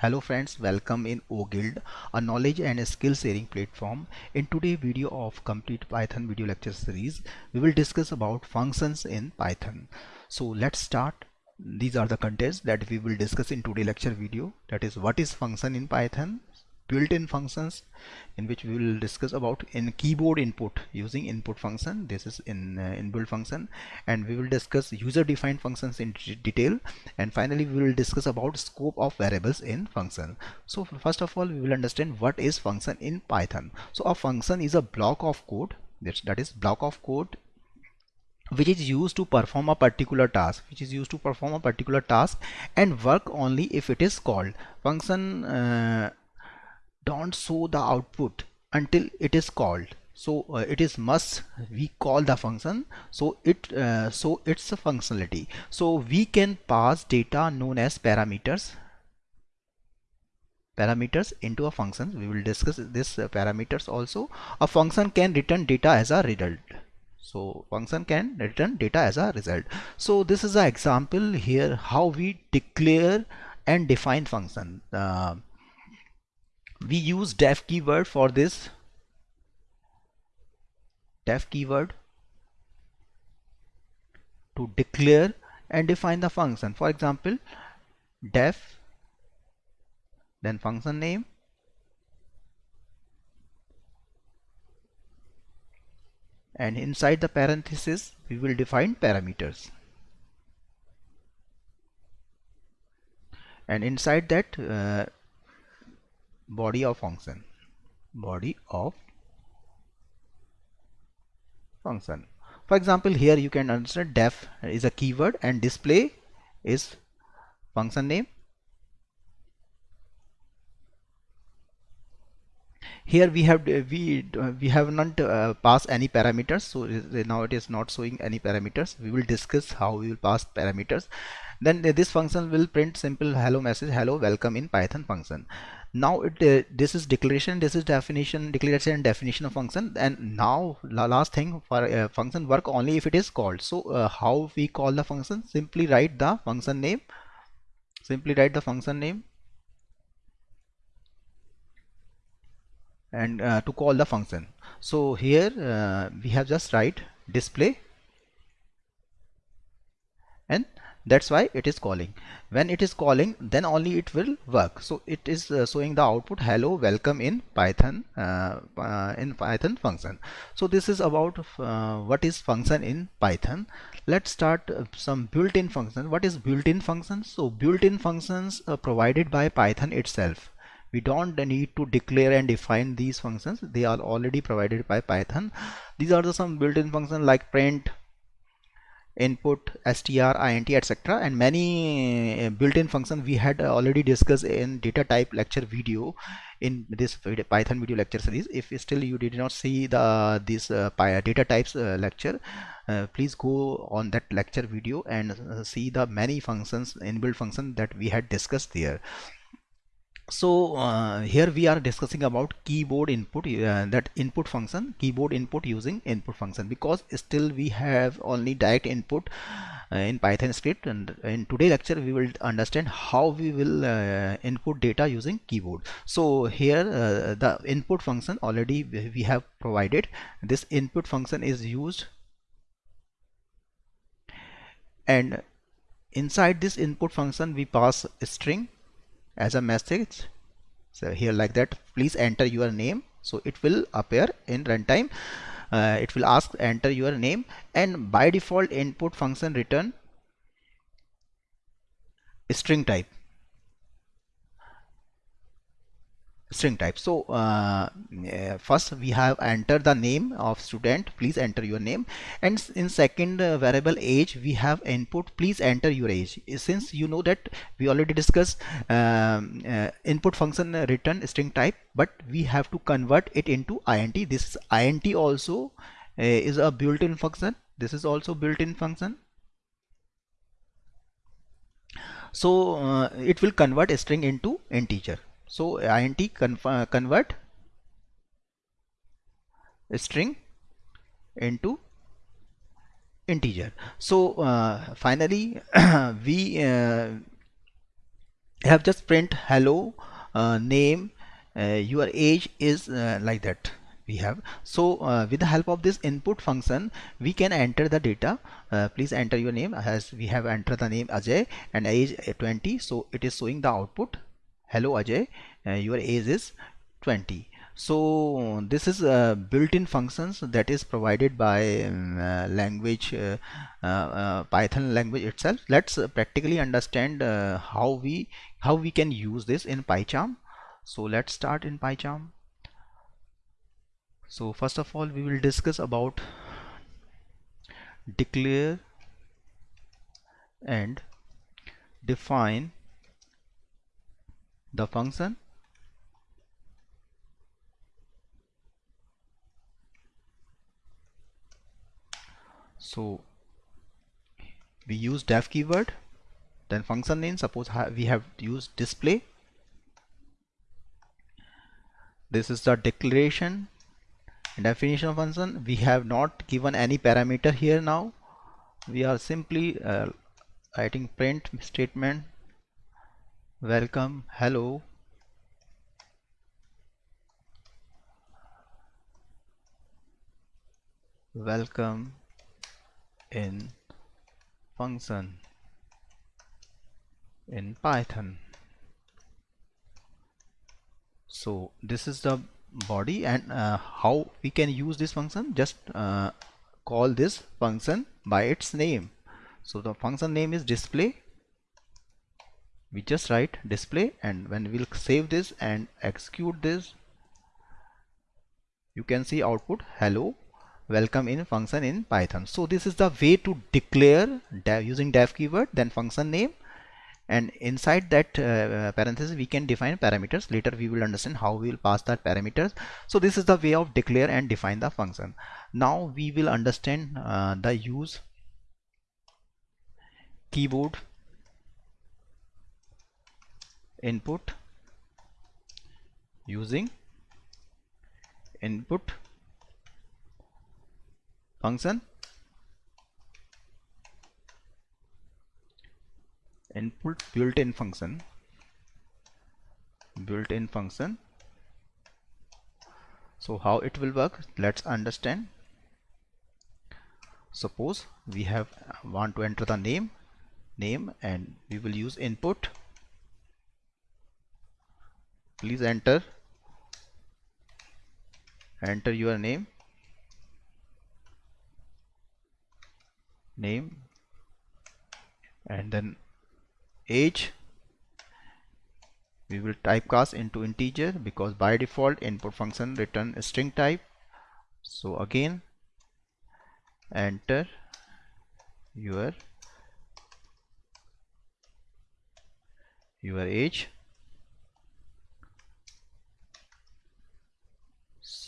Hello friends, welcome in OGuild, a knowledge and skill sharing platform. In today's video of complete Python video lecture series, we will discuss about functions in Python. So let's start. These are the contents that we will discuss in today's lecture video. That is what is function in Python, built-in functions in which we will discuss about in keyboard input. Using input function this is in uh, inbuilt function and we will discuss user defined functions in detail. And finally we will discuss about scope of variables in function. So first of all we will understand what is function in python. So a function is a block of code. That is block of code which is used to perform a particular task which is used to perform a particular task and work only if it is called. Function uh, don't show the output until it is called. So uh, it is must we call the function. So it uh, so it's a functionality. So we can pass data known as parameters parameters into a function. We will discuss this uh, parameters also. A function can return data as a result. So function can return data as a result. So this is an example here how we declare and define function. Uh, we use def keyword for this. Def keyword to declare and define the function. For example def then function name. And inside the parenthesis we will define parameters. And inside that uh, body of function. Body of function. For example here you can understand def is a keyword and display is function name. Here we have we we have not uh, passed any parameters so now it is not showing any parameters. We will discuss how we will pass parameters. Then this function will print simple hello message hello welcome in python function now it uh, this is declaration this is definition declaration and definition of function. And now last thing for uh, function work only if it is called. So uh, how we call the function? Simply write the function name. Simply write the function name. And uh, to call the function. So here uh, we have just write display. And that's why it is calling. When it is calling then only it will work. So it is uh, showing the output hello welcome in python uh, uh, in python function. So this is about uh, what is function in python. Let's start uh, some built-in functions. What is built-in functions? So built-in functions are provided by python itself. We don't need to declare and define these functions. They are already provided by python. These are the some built-in functions like print input str int etc and many uh, built-in functions we had already discussed in data type lecture video in this python video lecture series. If still you did not see the this uh, data types uh, lecture uh, please go on that lecture video and uh, see the many functions inbuilt function that we had discussed there so uh, here we are discussing about keyboard input uh, that input function keyboard input using input function. Because still we have only direct input uh, in python script. And in today lecture we will understand how we will uh, input data using keyboard. So here uh, the input function already we have provided. This input function is used. And inside this input function we pass a string as a message. So here like that please enter your name. So it will appear in runtime. Uh, it will ask enter your name and by default input function return string type string type. So uh, first we have enter the name of student. Please enter your name. And in second uh, variable age we have input. Please enter your age. Since you know that we already discussed uh, input function return string type but we have to convert it into int this int also uh, is a built-in function. This is also built-in function. So uh, it will convert a string into integer so int uh, convert string into integer. So uh, finally we uh, have just print hello uh, name uh, your age is uh, like that we have. So with the help of this input function we can enter the data. Please enter your name as we have entered the name Ajay and age 20 so it is showing the output hello Ajay. Uh, your age is 20 so this is uh, built-in functions that is provided by um, uh, language uh, uh, uh python language itself. Let's uh, practically understand how we how we can use this in pycharm. So let's start in pycharm. So first of all we will discuss about declare and define the function? So we use def keyword then function name suppose we have used display. This is the declaration definition of function. We have not given any parameter here now. We are simply uh, writing print statement welcome. Hello. Welcome in function in Python. So this is the body and uh, how we can use this function? Just uh, call this function by its name. So the function name is display we just write display and when we'll save this and execute this you can see output hello welcome in function in python. So this is the way to declare using def keyword then function name. And inside that uh, parenthesis we can define parameters. Later we will understand how we will pass that parameters. So this is the way of declare and define the function. Now we will understand uh, the use keyboard input using input function. Input built-in function. Built-in function. So how it will work? Let's understand. Suppose we have want to enter the name name and we will use input please enter. Enter your name. Name. And then age. We will typecast into integer because by default input function return string type. So again enter your your age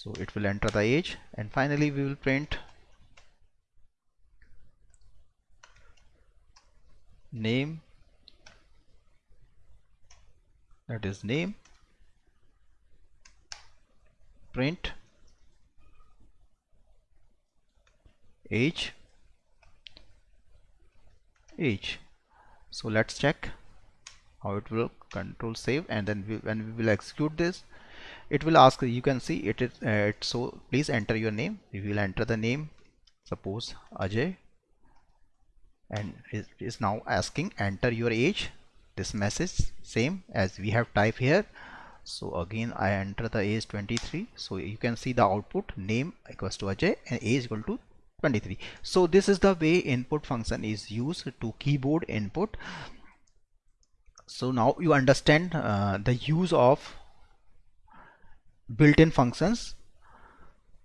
so it will enter the age. And finally we will print name. That is name. Print age. Age. So let's check how it will control save. And then we, when we will execute this it will ask you can see it is uh, so please enter your name. We will enter the name. Suppose Ajay. And it is now asking enter your age. This message same as we have type here. So again I enter the age 23 so you can see the output name equals to Ajay and age equal to 23 so this is the way input function is used to keyboard input. So now you understand uh, the use of built-in functions.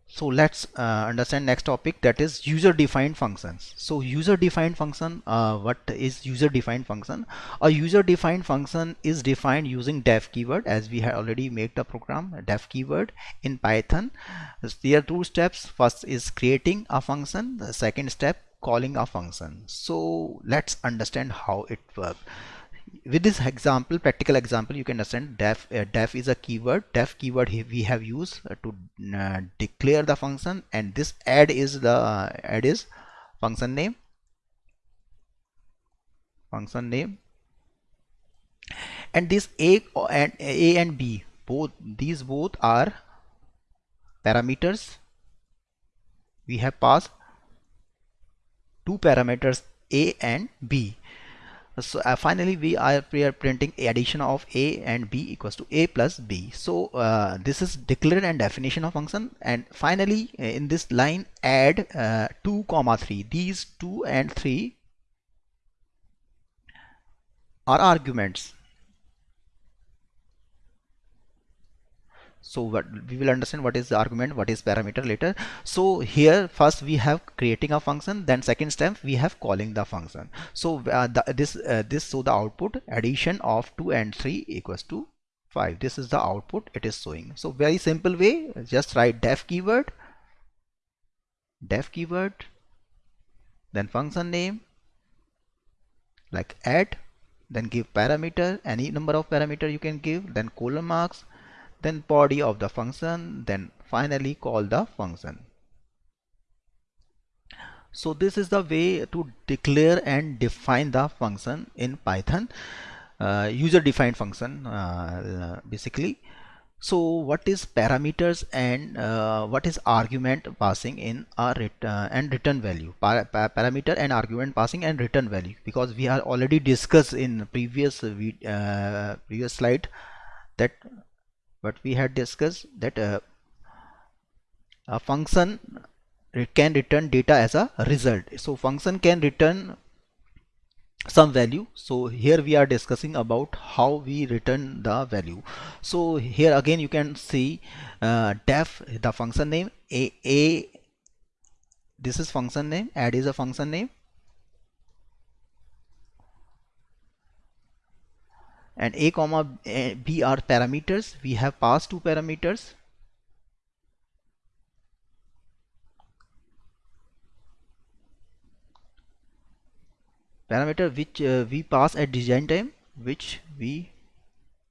So let's uh, understand next topic that is user defined functions. So user defined function uh, what is user defined function? A user defined function is defined using def keyword as we have already made the program def keyword in python. There are two steps. First is creating a function. The second step calling a function. So let's understand how it works with this example practical example you can understand def uh, def is a keyword. Def keyword we have used uh, to uh, declare the function and this add is the uh, add is function name. Function name. And this a and a and b both these both are parameters. We have passed two parameters a and b so uh, finally we are, we are printing addition of a and b equals to a plus b. So uh, this is declared and definition of function. And finally uh, in this line add uh, 2 comma 3 these 2 and 3 are arguments so what we will understand what is the argument what is parameter later. So here first we have creating a function then second step we have calling the function. So uh, the, this uh, this so the output addition of 2 and 3 equals to 5 this is the output it is showing. So very simple way just write def keyword def keyword then function name like add then give parameter any number of parameter you can give then colon marks then body of the function then finally call the function. So this is the way to declare and define the function in python. Uh, user defined function uh, basically. So what is parameters and uh, what is argument passing in ret uh, and return value? Pa pa parameter and argument passing and return value. Because we are already discussed in previous uh, previous slide that but we had discussed that uh, a function can return data as a result. So function can return some value. So here we are discussing about how we return the value. So here again you can see uh, def the function name a a this is function name add is a function name and a comma b are parameters. We have passed two parameters. Parameter which uh, we pass at design time which we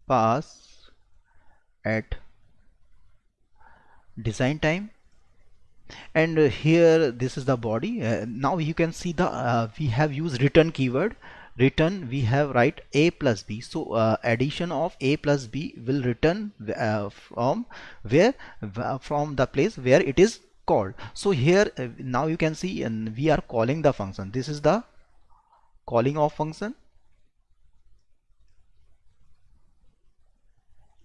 pass at design time. And uh, here this is the body. Uh, now you can see the we have used return keyword return we have write a plus b. So uh, addition of a plus b will return uh, from where uh, from the place where it is called. So here uh, now you can see and we are calling the function. This is the calling of function.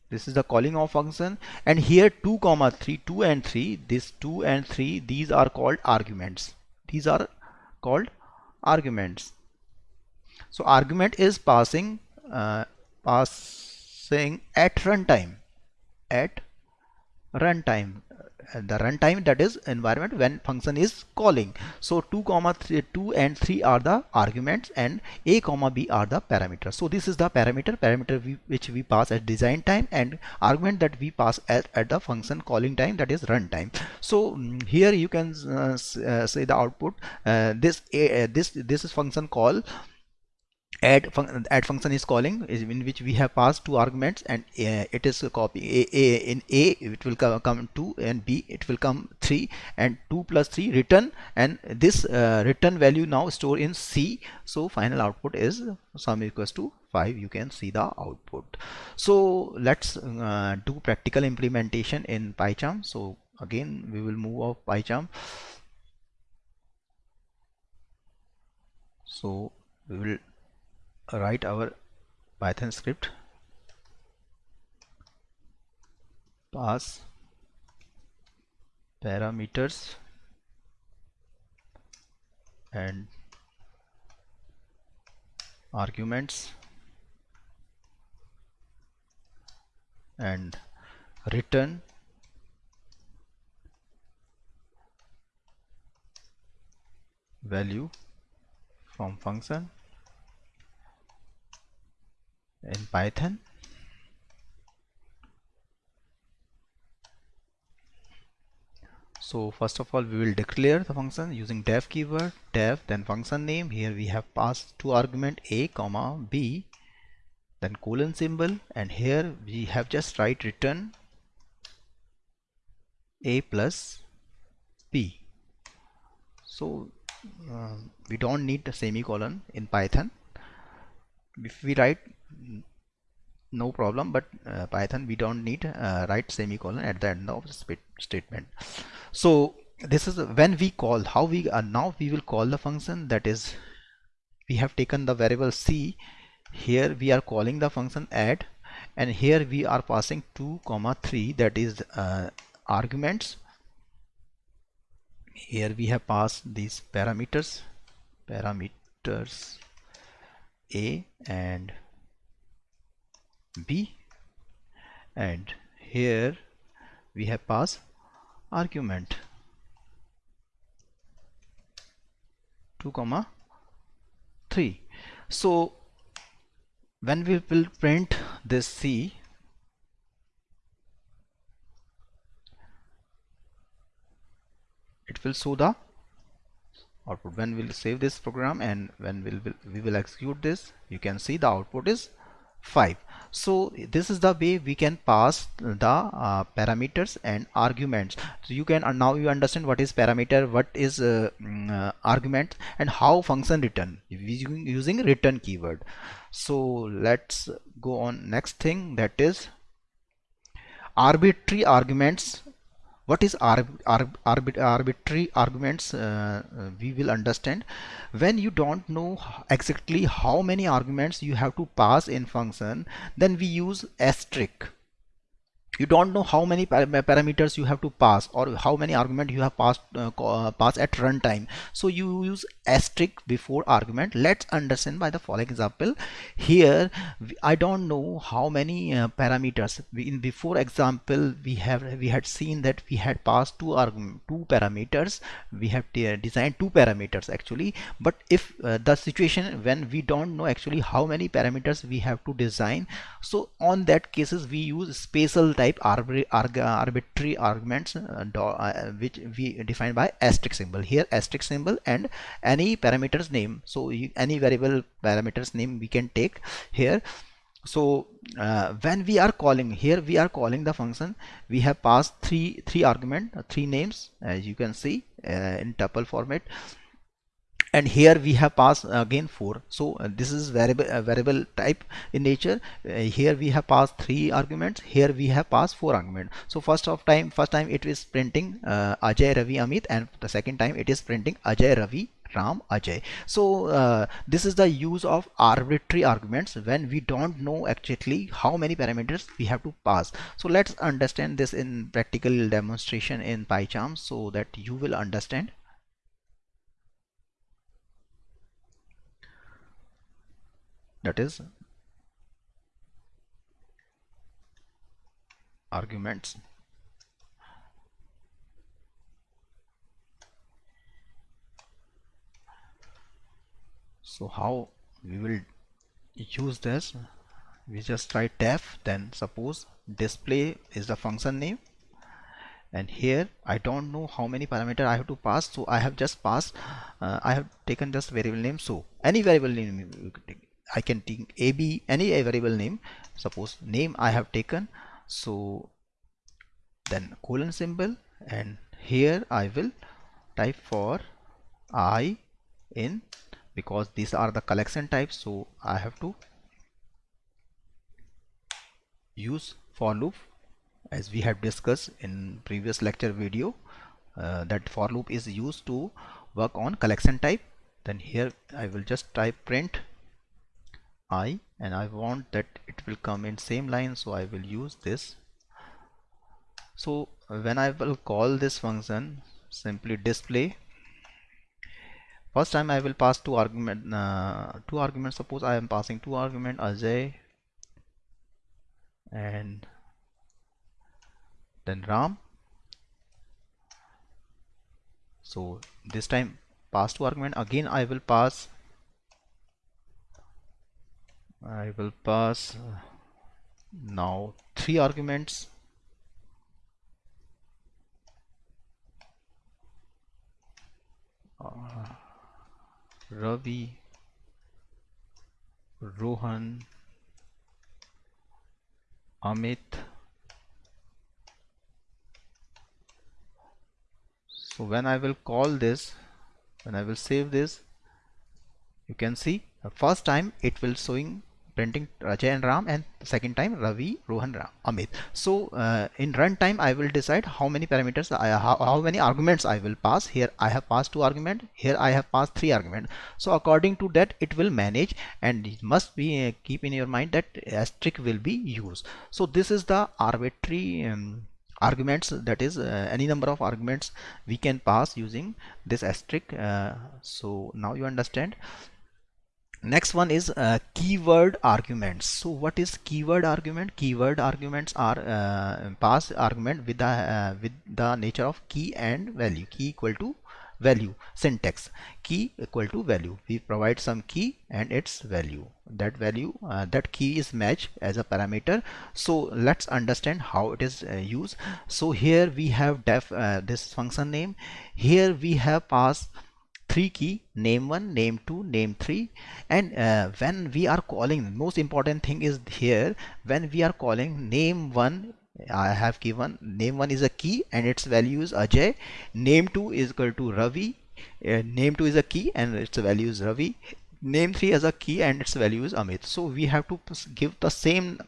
This is the calling of function. And here 2 comma 3 2 and 3 this 2 and 3 these are called arguments. These are called arguments so argument is passing uh, passing at runtime at runtime. Uh, the runtime that is environment when function is calling. So 2 comma 3 2 and 3 are the arguments and a comma b are the parameters. So this is the parameter parameter we, which we pass at design time and argument that we pass at, at the function calling time that is runtime. So um, here you can uh, uh, say the output uh, this uh, this this is function call add, fun add function is calling in which we have passed two arguments and uh, it is a copy. A, a in a it will come, come 2 and b it will come 3 and 2 plus 3 return and this uh, return value now store in c. So final output is sum equals to 5 you can see the output. So let's uh, do practical implementation in PyCharm. So again we will move off PyCharm. So we will write our python script. Pass parameters and arguments and return value from function in Python. So first of all we will declare the function using def keyword def then function name. Here we have passed two argument a comma b then colon symbol. And here we have just write return a plus b. So uh, we don't need the semicolon in python. If we write no problem but uh, python we don't need uh, write semicolon at the end of the statement. So this is when we call how we are now we will call the function that is we have taken the variable c. Here we are calling the function add and here we are passing 2 comma 3 that is uh, arguments. Here we have passed these parameters parameters a and b. And here we have passed argument. 2 comma 3 so when we will print this C it will show the output. When we'll save this program and when we'll, we will execute this you can see the output is 5 so this is the way we can pass the uh, parameters and arguments. So you can uh, now you understand what is parameter what is uh, mm, uh, argument and how function return. Using, using return keyword. So let's go on. Next thing that is arbitrary arguments what is arb arb arbit arbitrary arguments uh, uh, we will understand when you don't know exactly how many arguments you have to pass in function then we use asterisk you don't know how many parameters you have to pass or how many argument you have passed uh, uh, pass at runtime. So you use asterisk before argument. Let's understand by the following example. Here I don't know how many uh, parameters. In before example we have we had seen that we had passed two argument two parameters. We have designed two parameters actually. But if uh, the situation when we don't know actually how many parameters we have to design so on that cases we use spatial type arbitrary arguments uh, uh, which we define by asterisk symbol. Here asterisk symbol and any parameters name. So you, any variable parameters name we can take here. So uh, when we are calling here we are calling the function. We have passed three three argument uh, three names as you can see uh, in tuple format and here we have passed again 4 so uh, this is variable uh, variable type in nature. Uh, here we have passed three arguments. Here we have passed four arguments so first of time first time it is printing uh, Ajay Ravi Amit. And the second time it is printing Ajay Ravi Ram Ajay. So uh, this is the use of arbitrary arguments when we don't know actually how many parameters we have to pass. So let's understand this in practical demonstration in PyCharm so that you will understand that is arguments. So how we will use this? We just write def then suppose display is the function name. And here I don't know how many parameter I have to pass so I have just passed uh, I have taken just variable name so any variable name I can take AB any a variable name. Suppose name I have taken. So then colon symbol and here I will type for I in because these are the collection types. So I have to use for loop as we have discussed in previous lecture video uh, that for loop is used to work on collection type. Then here I will just type print i and I want that it will come in same line so I will use this. So when I will call this function simply display. First time I will pass two argument uh, two arguments. Suppose I am passing two argument Ajay and then Ram. So this time pass two argument. Again I will pass I will pass uh, now three arguments. Uh, Ravi Rohan Amit. So when I will call this when I will save this you can see the first time it will showing printing Ajay and Ram and second time Ravi, Rohan, Ram, Amit. So uh, in runtime I will decide how many parameters, I, how, how many arguments I will pass. Here I have passed two argument. Here I have passed three argument. So according to that it will manage and it must be uh, keep in your mind that asterisk will be used. So this is the arbitrary um, arguments that is uh, any number of arguments we can pass using this asterisk uh, so now you understand next one is uh, keyword arguments. So what is keyword argument? Keyword arguments are uh, pass argument with the uh, with the nature of key and value. Key equal to value. Syntax. Key equal to value. We provide some key and its value. That value uh, that key is matched as a parameter. So let's understand how it is uh, used. So here we have def uh, this function name. Here we have pass three key name one name two name three. And uh, when we are calling most important thing is here when we are calling name one I have given name one is a key and its value is Ajay. Name two is equal to Ravi. Uh, name 2 is a key and its value is Ravi. Name 3 as a key and its value is Amit. So we have to give the same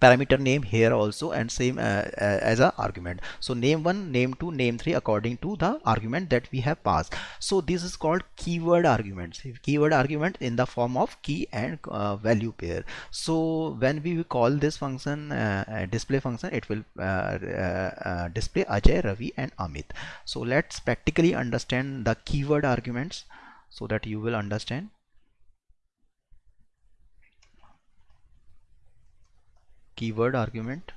parameter name here also and same uh, uh, as a argument. So name 1 name 2 name 3 according to the argument that we have passed. So this is called keyword arguments keyword argument in the form of key and uh, value pair. So when we call this function uh, uh display function it will uh, display Ajay Ravi and Amit. So let's practically understand the keyword arguments so that you will understand keyword argument?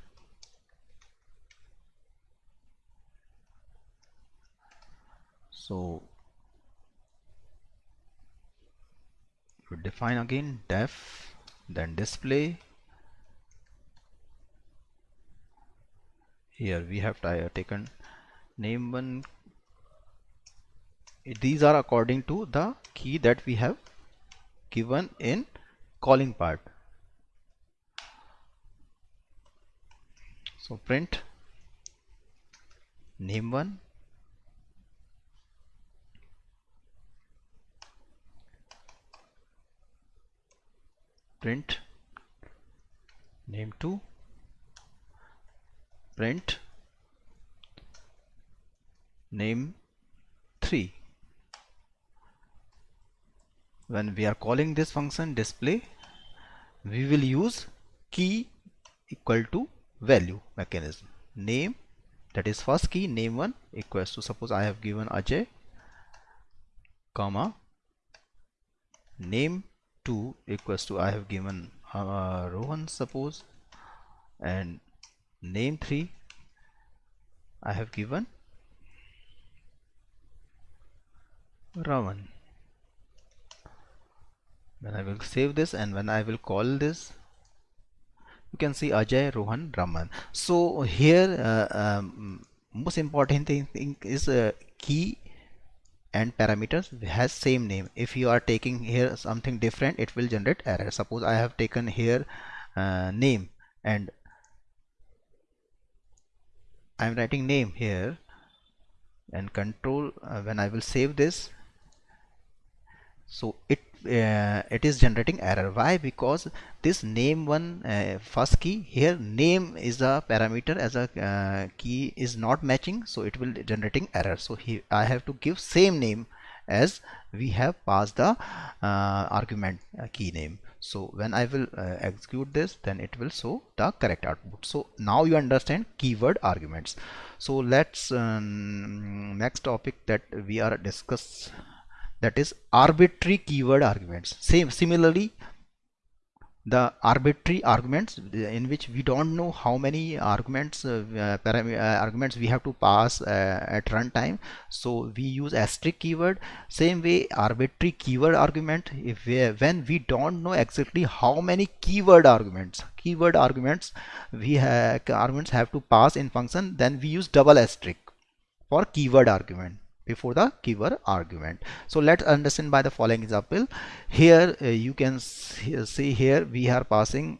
So we define again def then display. Here we have taken name one. These are according to the key that we have given in calling part so print. Name one. Print. Name 2 print. Name 3 when we are calling this function display we will use key equal to value mechanism. Name that is first key name 1 equals to suppose I have given Ajay comma name 2 equals to I have given uh, Rohan suppose and name 3 I have given Raman. When I will save this and when I will call this you can see Ajay, Rohan, Raman. So here uh, um, most important thing, is uh, key and parameters has same name. If you are taking here something different, it will generate error. Suppose I have taken here uh, name and I am writing name here and control uh, when I will save this so it uh, it is generating error. Why? Because this name one uh, first key here name is a parameter as a uh, key is not matching so it will generating error. So here I have to give same name as we have passed the uh, argument uh, key name. So when I will uh, execute this then it will show the correct output. So now you understand keyword arguments. So let's um, next topic that we are discuss that is arbitrary keyword arguments. Same similarly the arbitrary arguments in which we don't know how many arguments uh, uh, arguments we have to pass uh, at runtime. So we use asterisk keyword. Same way arbitrary keyword argument if we, when we don't know exactly how many keyword arguments keyword arguments we have arguments have to pass in function then we use double asterisk for keyword argument before the keyword argument so let's understand by the following example here uh, you can see here we are passing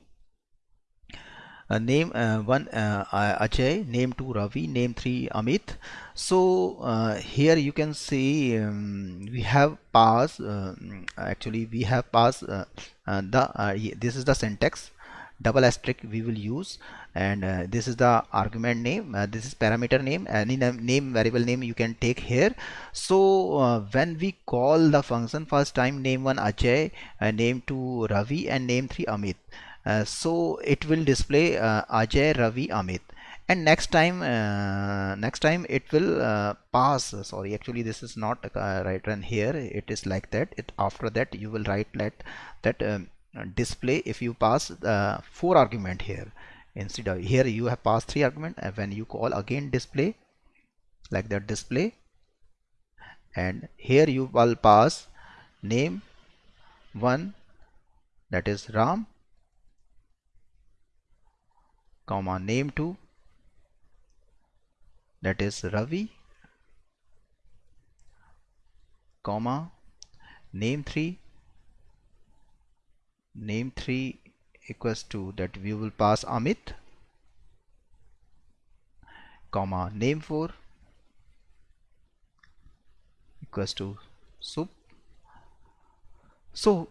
uh, name uh, one uh, Ajay, name two Ravi, name three Amit. So uh, here you can see um, we have pass. Uh, actually, we have pass uh, the this is the syntax double asterisk we will use. And uh, this is the argument name. Uh, this is parameter name. Any name variable name you can take here. So uh, when we call the function first time name one Ajay name two Ravi and name three Amit. Uh, so it will display uh, Ajay Ravi Amit. And next time uh, next time it will uh, pass. Sorry actually this is not uh, right run here. It is like that. It after that you will write let that um, display if you pass uh, four argument here. Instead of here you have passed three argument and when you call again display like that display and here you will pass name one that is Ram comma name 2 that is Ravi comma name 3 name 3 equals to that we will pass Amit comma name 4 equals to soup so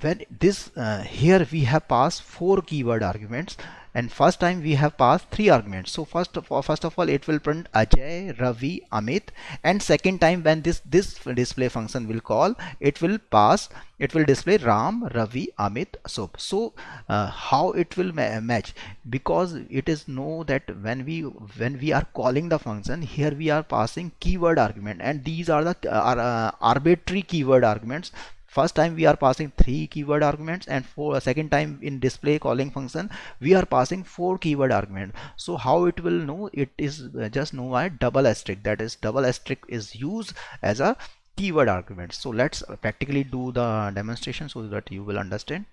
when this uh, here we have passed four keyword arguments and first time we have passed three arguments. So first of all first of all it will print Ajay Ravi Amit. And second time when this this display function will call it will pass it will display Ram Ravi Amit Soap so uh, how it will ma match? Because it is know that when we when we are calling the function here we are passing keyword argument. And these are the uh, are, uh, arbitrary keyword arguments first time we are passing three keyword arguments and for a second time in display calling function we are passing four keyword argument. So how it will know? It is uh, just know why? Double asterisk. That is double asterisk is used as a keyword argument. So let's practically do the demonstration so that you will understand.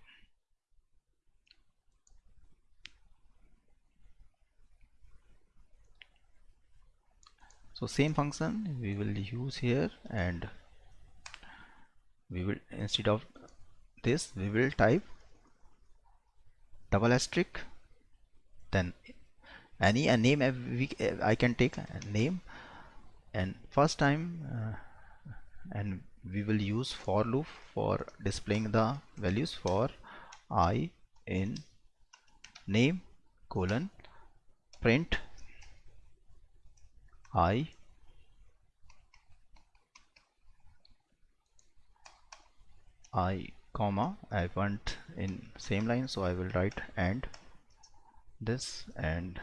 So same function we will use here and we will instead of this we will type double asterisk then any a name we, I can take a name and first time uh, and we will use for loop for displaying the values for i in name colon print i i comma I want in same line so I will write and this and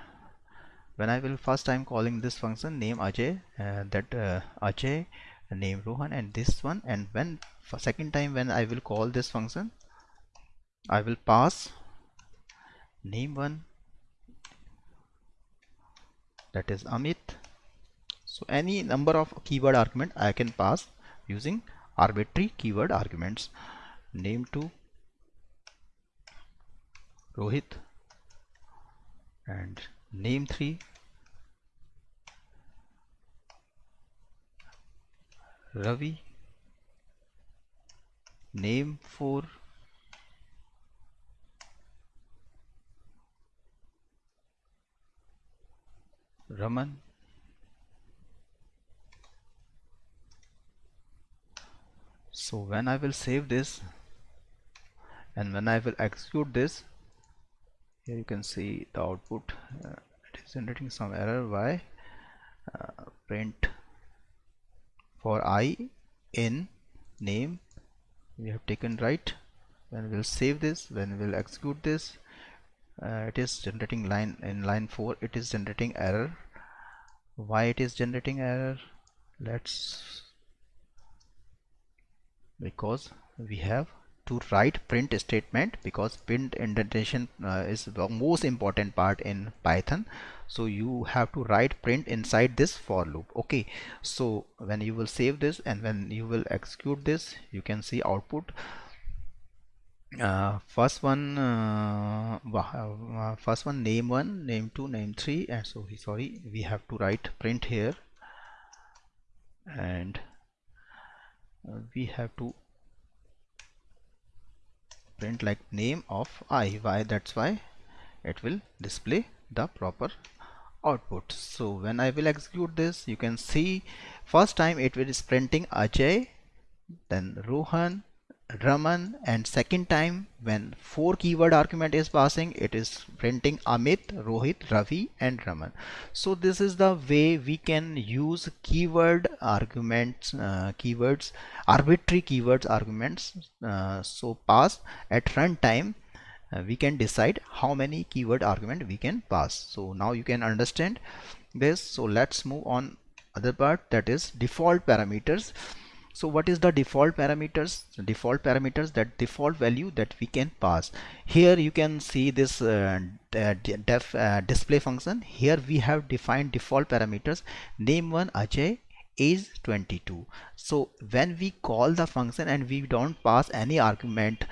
when I will first time calling this function name Ajay uh, that uh, Ajay name Rohan and this one and when for second time when I will call this function I will pass name one that is Amit. So any number of keyword argument I can pass using arbitrary keyword arguments. Name to Rohit. And name 3 Ravi. Name 4 Raman so when I will save this and when I will execute this here you can see the output. Uh, it is generating some error why uh, print for i in name. We have taken right. When we'll save this when we'll execute this uh, it is generating line in line 4 it is generating error. Why it is generating error? Let's because we have to write print statement because print indentation uh, is the most important part in python. So you have to write print inside this for loop. Okay. So when you will save this and when you will execute this you can see output. Uh, first one uh, uh, first one name one name two name three. And so sorry we have to write print here. And we have to print like name of i why that's why it will display the proper output. So when I will execute this you can see first time it will is printing Ajay then Rohan Raman and second time when four keyword argument is passing it is printing Amit, Rohit, Ravi and Raman. So this is the way we can use keyword arguments, uh, keywords, arbitrary keywords arguments. Uh, so pass at runtime uh, we can decide how many keyword argument we can pass. So now you can understand this. So let's move on other part that is default parameters so what is the default parameters? Default parameters that default value that we can pass. Here you can see this uh, def uh, display function. Here we have defined default parameters. Name one Ajay is 22 so when we call the function and we don't pass any argument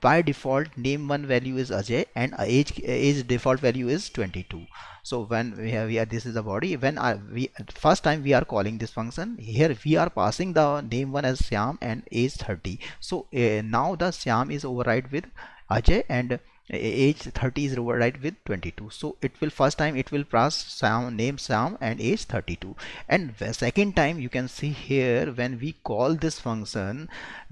by default name one value is Ajay and age age default value is 22 so when we have this is the body. When I, we first time we are calling this function here we are passing the name one as Syam and age 30 so uh, now the Syam is override with Ajay and age 30 is right with 22 so it will first time it will pass Sam name Sam and age 32 and the second time you can see here when we call this function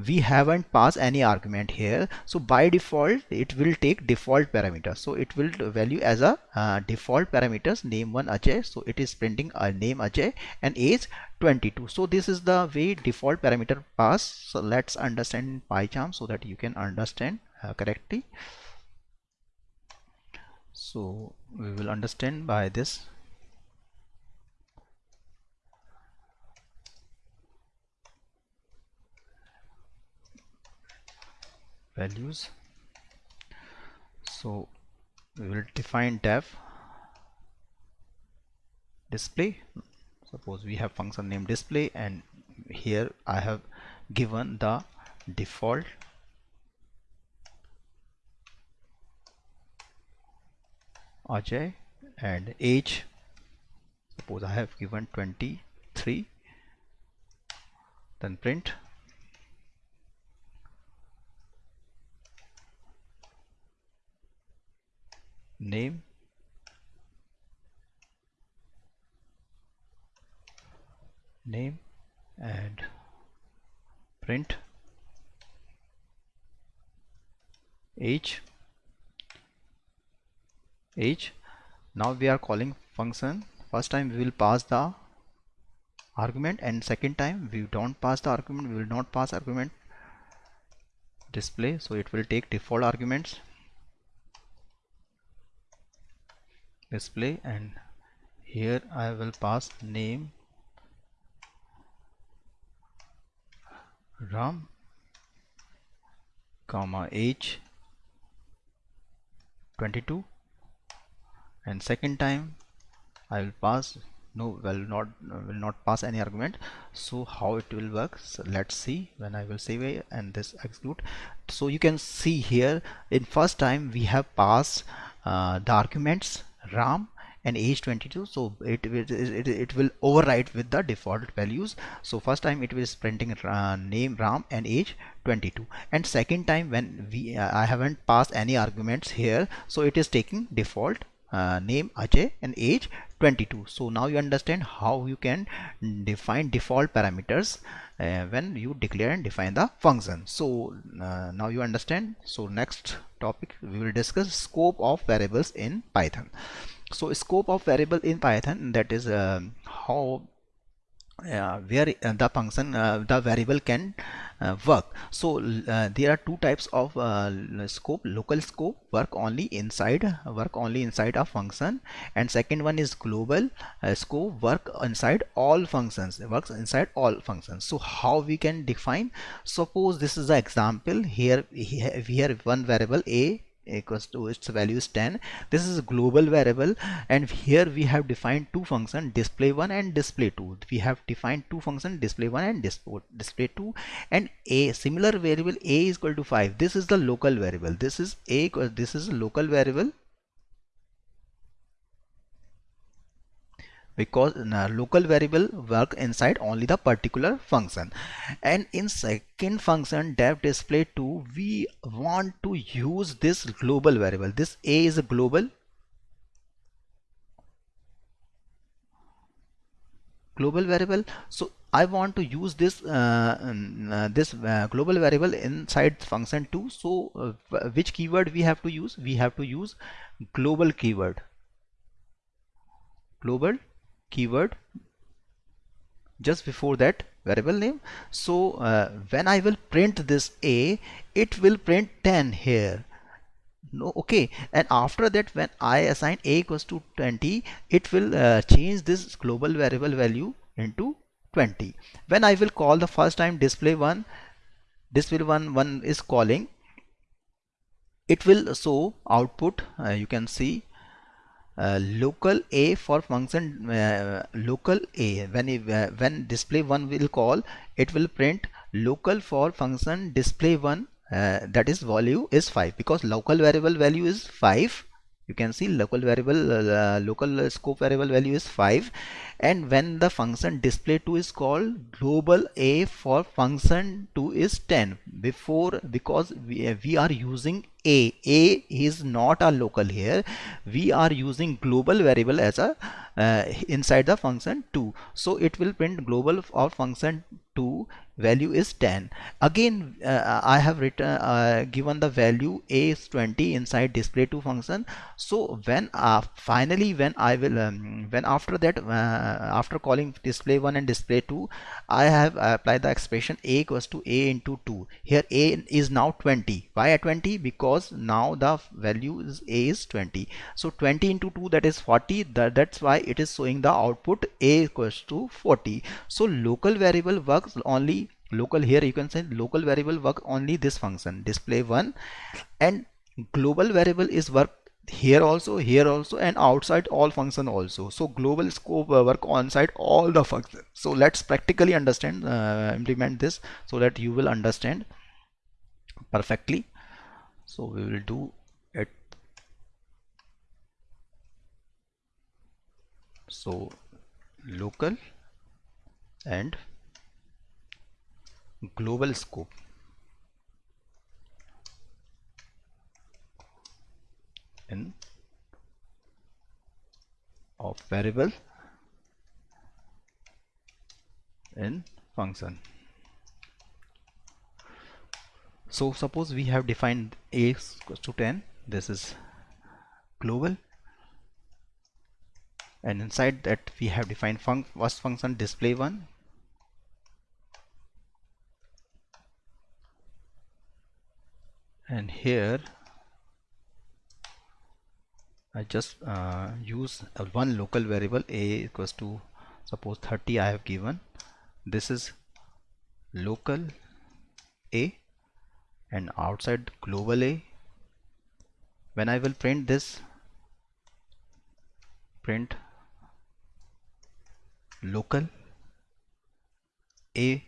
we haven't passed any argument here. So by default it will take default parameter so it will value as a uh, default parameters name one Ajay. So it is printing a name Ajay and age 22 so this is the way default parameter pass. So let's understand PyCharm so that you can understand uh, correctly so we will understand by this. Values. So we will define def display. Suppose we have function name display and here I have given the default Ajay and age suppose I have given 23 then print. Name. Name and print. Age age now we are calling function. First time we will pass the argument and second time we don't pass the argument we will not pass argument display. So it will take default arguments display and here I will pass name Ram comma age 22 and second time I will pass. No will not will not pass any argument. So how it will work? So let's see when I will save and this execute. So you can see here in first time we have passed uh, the arguments RAM and age 22 so it, it, it, it will overwrite with the default values. So first time it was printing uh, name ram and age 22 and second time when we uh, i haven't passed any arguments here. So it is taking default uh, name Ajay and age 22 so now you understand how you can define default parameters uh, when you declare and define the function. So uh, now you understand. So next topic we will discuss scope of variables in python. So scope of variable in python that is uh, how where uh, the function uh, the variable can uh, work. So uh, there are two types of uh, scope local scope work only inside work only inside a function. And second one is global scope work inside all functions works inside all functions. So how we can define? Suppose this is the example here we have one variable a equals to its value is 10 this is a global variable and here we have defined two functions display 1 and display 2 we have defined two functions display 1 and oh, display 2 and a similar variable a is equal to 5 this is the local variable. This is a this is a local variable because local variable work inside only the particular function. And in second function def display 2 we want to use this global variable. This a is a global global variable. So I want to use this uh, uh, this uh, global variable inside function 2 so uh, which keyword we have to use? We have to use global keyword. Global keyword just before that variable name. So uh, when I will print this a it will print 10 here. No okay. And after that when I assign a equals to 20 it will uh, change this global variable value into 20 when I will call the first time display one display one one is calling it will show output. Uh, you can see uh, local a for function uh, local a. When uh, when display one will call it will print local for function display one uh, that is value is 5 because local variable value is 5 you can see local variable uh, local scope variable value is 5 and when the function display2 is called global a for function 2 is 10 before because we, we are using a. A is not a local here. We are using global variable as a uh, inside the function 2 so it will print global of function 2 value is 10 again uh, I have written uh, given the value a is 20 inside display 2 function. So when uh, finally when I will um, when after that uh, after calling display 1 and display 2 I have applied the expression a equals to a into 2 here a is now 20 why at 20 because now the value is a is 20 so 20 into 2 that is 40 that, that's why it is showing the output a equals to 40 so local variable works only local here you can say local variable work only this function display 1 and global variable is work here also here also and outside all function also. So global scope work on site all the function so let's practically understand uh, implement this so that you will understand perfectly. So we will do it. So local and global scope. In of variable in function. So suppose we have defined a equals to 10 this is global. And inside that we have defined func first function display one and here I just uh, use one local variable a equals to suppose 30 I have given. This is local a and outside global a. When I will print this print local a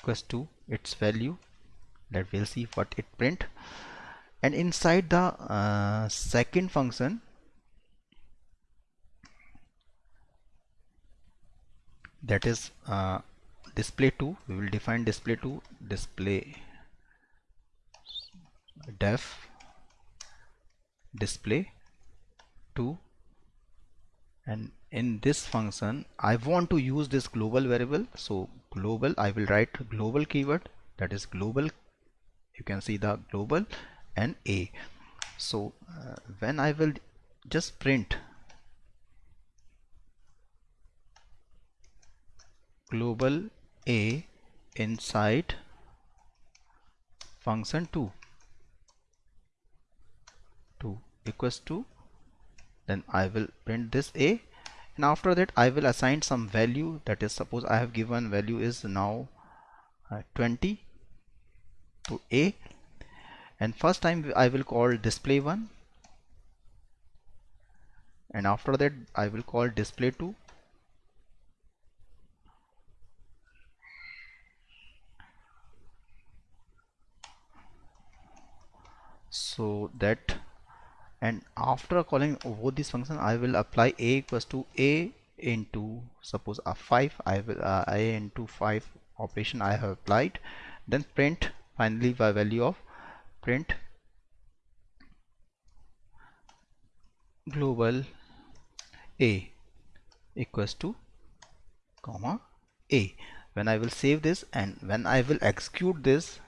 equals to its value that we'll see what it print. And inside the uh, second function that is uh, display 2 we will define display 2 display def display 2 and in this function I want to use this global variable. So global I will write global keyword that is global you can see the global and a. So uh, when I will just print global a inside function 2 2 equals to then I will print this a. And after that I will assign some value. That is suppose I have given value is now uh, 20 to a. And first time I will call display 1 and after that I will call display 2 so that and after calling both these functions I will apply a equals to a into suppose a 5 I will uh, a into 5 operation I have applied. Then print finally by value of print global a equals to comma a. When I will save this and when I will execute this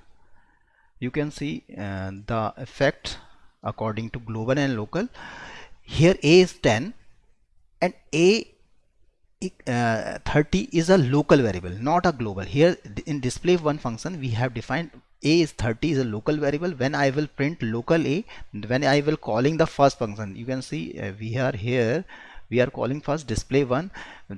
you can see uh, the effect according to global and local. Here a is 10 and a uh, 30 is a local variable not a global. Here in display one function we have defined a is 30 is a local variable. When I will print local a when I will calling the first function you can see uh, we are here we are calling first display one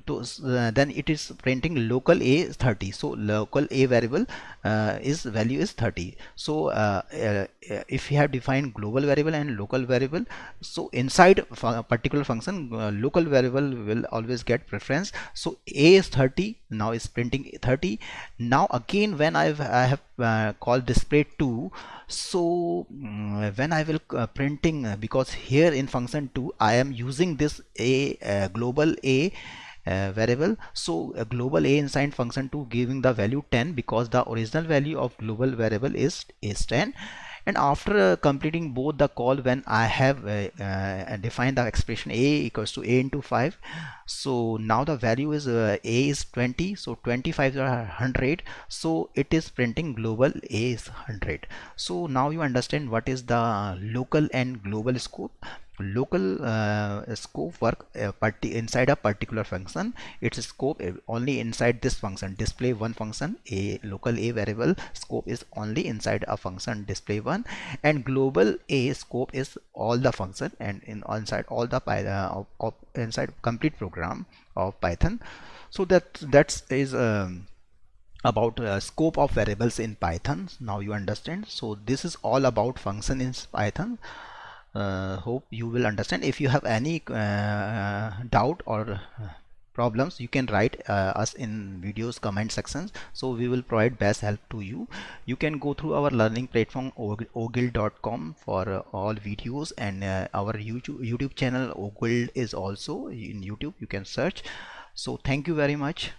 to uh, then it is printing local a 30 so local a variable uh, is value is 30 so uh, uh, if we have defined global variable and local variable so inside a particular function uh, local variable will always get preference. So a is 30 now is printing 30 now again when I've, I have uh, called display 2 so um, when I will uh, printing uh, because here in function 2 I am using this a uh, global a uh, variable. So a global a inside function 2 giving the value 10 because the original value of global variable is is 10 and after uh, completing both the call when I have uh, uh, defined the expression a equals to a into 5 so now the value is uh, a is 20 so 25 is 100 so it is printing global a is 100 so now you understand what is the local and global scope local uh, scope work uh, inside a particular function. Its scope only inside this function. Display one function a local a variable scope is only inside a function display one. And global a scope is all the function and in inside all the uh, inside complete program of python. So that that is um, about uh, scope of variables in python. Now you understand. So this is all about function in python uh, hope you will understand. If you have any uh, doubt or uh, problems you can write uh, us in videos comment sections. So we will provide best help to you. You can go through our learning platform oguild.com for uh, all videos and uh, our YouTube, YouTube channel oguild is also in YouTube. You can search. So thank you very much